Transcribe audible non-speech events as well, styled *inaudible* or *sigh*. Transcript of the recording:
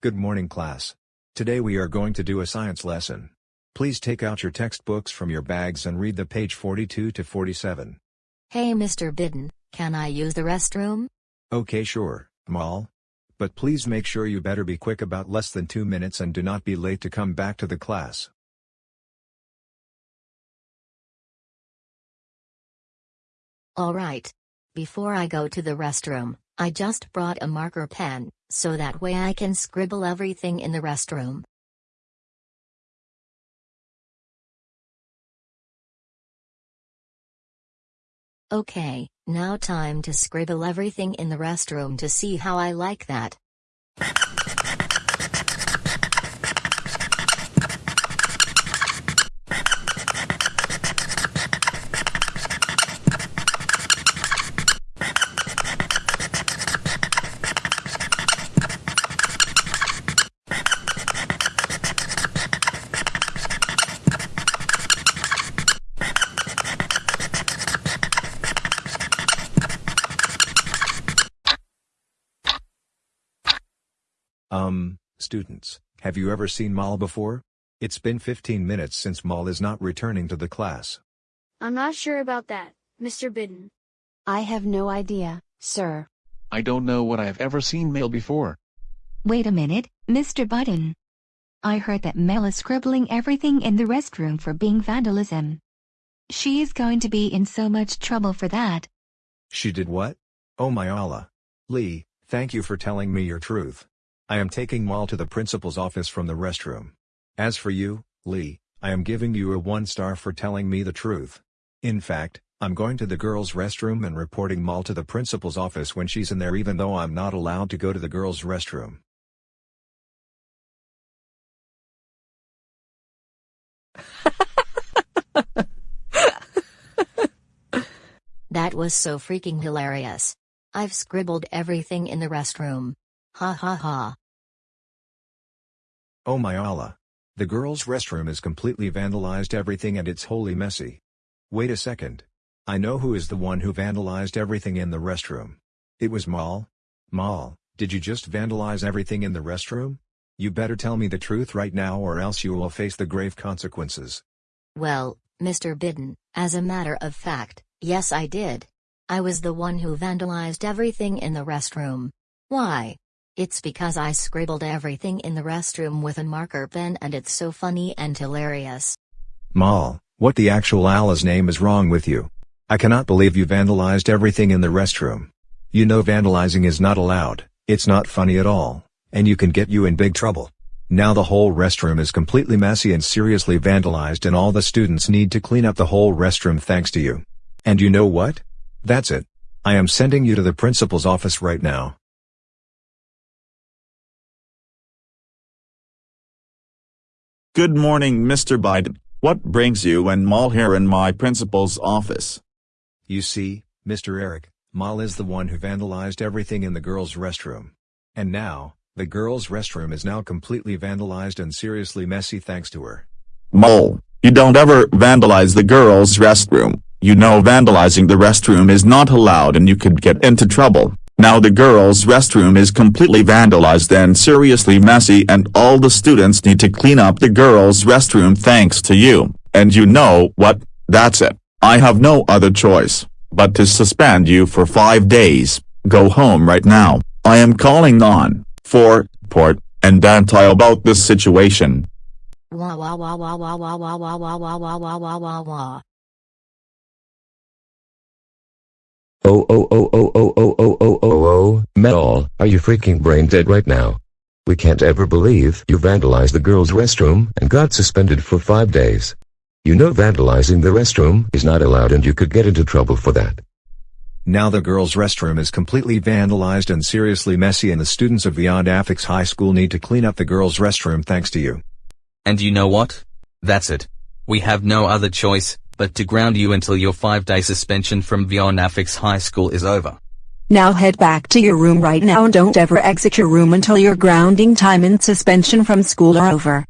Good morning class. Today we are going to do a science lesson. Please take out your textbooks from your bags and read the page 42 to 47. Hey Mr. Bidden, can I use the restroom? Okay sure, Mal. But please make sure you better be quick about less than 2 minutes and do not be late to come back to the class. Alright. Before I go to the restroom, I just brought a marker pen, so that way I can scribble everything in the restroom. Okay, now time to scribble everything in the restroom to see how I like that. Um, students, have you ever seen Mal before? It's been 15 minutes since Mal is not returning to the class. I'm not sure about that, Mr. Bidden. I have no idea, sir. I don't know what I have ever seen Mal before. Wait a minute, Mr. Button. I heard that Mel is scribbling everything in the restroom for being vandalism. She is going to be in so much trouble for that. She did what? Oh my Allah. Lee, thank you for telling me your truth. I am taking Mal to the principal's office from the restroom. As for you, Lee, I am giving you a one star for telling me the truth. In fact, I'm going to the girls' restroom and reporting Mal to the principal's office when she's in there even though I'm not allowed to go to the girls' restroom. *laughs* That was so freaking hilarious. I've scribbled everything in the restroom. Ha ha ha. Oh my Allah. The girls' restroom is completely vandalized everything and it's wholly messy. Wait a second. I know who is the one who vandalized everything in the restroom. It was Mal. Mal, did you just vandalize everything in the restroom? You better tell me the truth right now or else you will face the grave consequences. Well, Mr. Bidden, as a matter of fact, yes I did. I was the one who vandalized everything in the restroom. Why? It's because I scribbled everything in the restroom with a marker pen and it's so funny and hilarious. Mal, what the actual Allah's name is wrong with you? I cannot believe you vandalized everything in the restroom. You know vandalizing is not allowed, it's not funny at all, and you can get you in big trouble. Now the whole restroom is completely messy and seriously vandalized and all the students need to clean up the whole restroom thanks to you. And you know what? That's it. I am sending you to the principal's office right now. Good morning, Mr. Biden. What brings you and Mal here in my principal's office? You see, Mr. Eric, Mal is the one who vandalized everything in the girls' restroom. And now, the girls' restroom is now completely vandalized and seriously messy thanks to her. Mal, you don't ever vandalize the girls' restroom. You know vandalizing the restroom is not allowed and you could get into trouble. Now the girls' restroom is completely vandalized and seriously messy and all the students need to clean up the girls' restroom thanks to you. And you know what, that's it. I have no other choice, but to suspend you for five days. Go home right now. I am calling on, for, port, and Dantai about this situation. Wah wah wah wah wah wah wah wah wah wah wah wah wah wah wah. Oh oh oh oh oh oh oh oh oh Mel, are you freaking brain dead right now? We can't ever believe you vandalized the girls' restroom and got suspended for five days. You know vandalizing the restroom is not allowed and you could get into trouble for that. Now the girls' restroom is completely vandalized and seriously messy and the students of Beyond Affix High School need to clean up the girls' restroom thanks to you. And you know what? That's it. We have no other choice, but to ground you until your five-day suspension from Vionafix High School is over. Now head back to your room right now and don't ever exit your room until your grounding time and suspension from school are over.